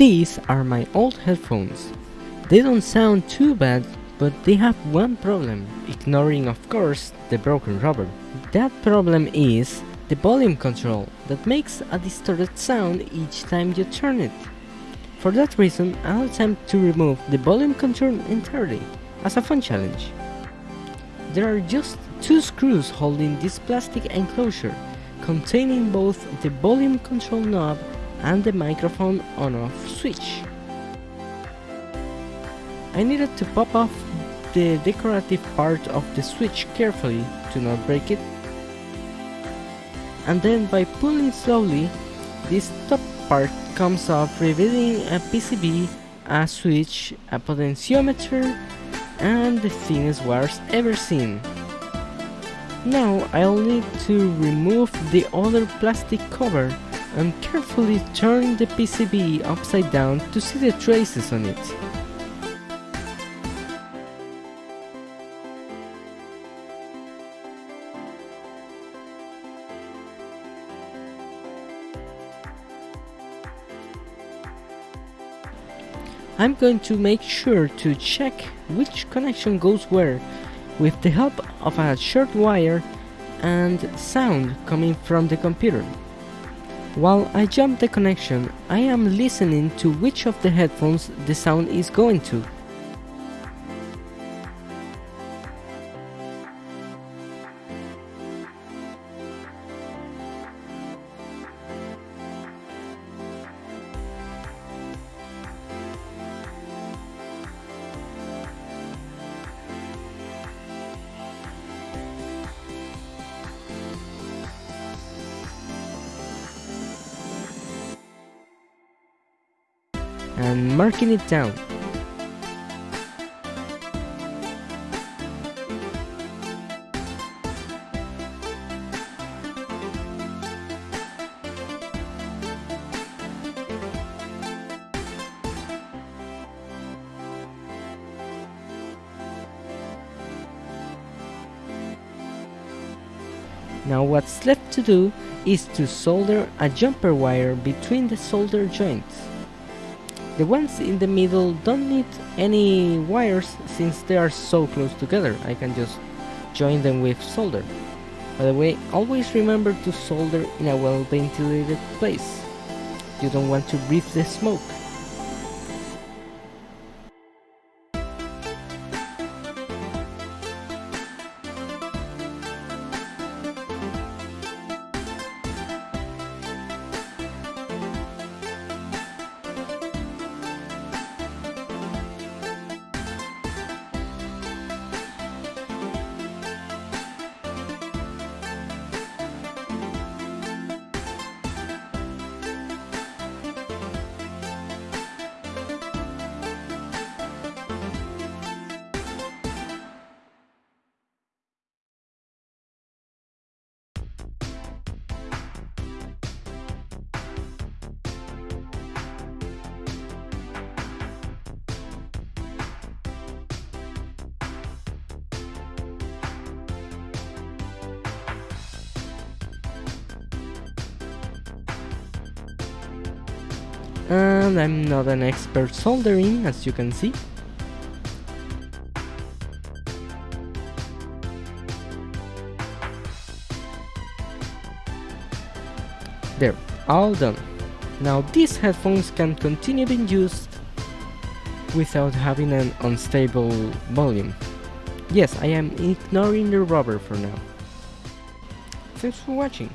These are my old headphones. They don't sound too bad, but they have one problem, ignoring of course the broken rubber. That problem is the volume control that makes a distorted sound each time you turn it. For that reason, I'll attempt to remove the volume control entirely, as a fun challenge. There are just two screws holding this plastic enclosure, containing both the volume control knob and the microphone on-off switch. I needed to pop off the decorative part of the switch carefully to not break it and then by pulling slowly this top part comes off revealing a PCB, a switch, a potentiometer and the thinnest wires ever seen. Now I'll need to remove the other plastic cover and carefully turn the PCB upside down to see the traces on it. I'm going to make sure to check which connection goes where with the help of a short wire and sound coming from the computer. While I jump the connection, I am listening to which of the headphones the sound is going to. And marking it down. Now what's left to do is to solder a jumper wire between the solder joints. The ones in the middle don't need any wires since they are so close together. I can just join them with solder. By the way, always remember to solder in a well ventilated place. You don't want to breathe the smoke. And I'm not an expert soldering as you can see. There, all done. Now these headphones can continue being used without having an unstable volume. Yes, I am ignoring the rubber for now. Thanks for watching.